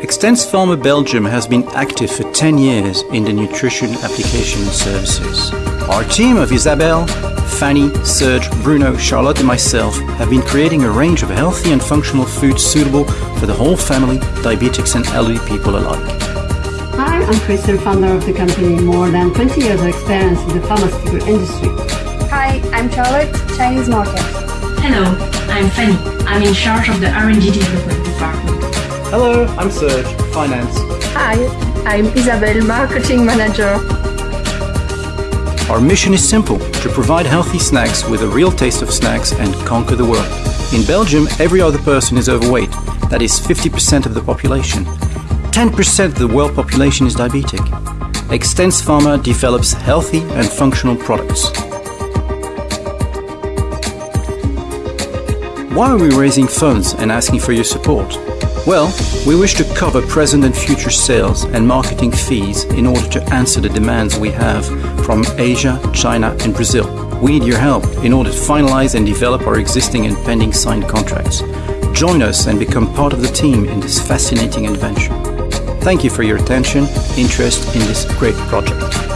Extens Pharma Belgium has been active for 10 years in the nutrition application services. Our team of Isabelle, Fanny, Serge, Bruno, Charlotte and myself have been creating a range of healthy and functional foods suitable for the whole family, diabetics and elderly people alike. Hi, I'm Kristen, founder of the company. More than 20 years of experience in the pharmaceutical industry. Hi, I'm Charlotte, Chinese market. Hello, I'm Fanny. I'm in charge of the R&D development department. Hello, I'm Serge, Finance. Hi, I'm Isabelle, Marketing Manager. Our mission is simple, to provide healthy snacks with a real taste of snacks and conquer the world. In Belgium, every other person is overweight. That is 50% of the population. 10% of the world population is diabetic. Extens Pharma develops healthy and functional products. Why are we raising funds and asking for your support? Well, we wish to cover present and future sales and marketing fees in order to answer the demands we have from Asia, China and Brazil. We need your help in order to finalize and develop our existing and pending signed contracts. Join us and become part of the team in this fascinating adventure. Thank you for your attention, interest in this great project.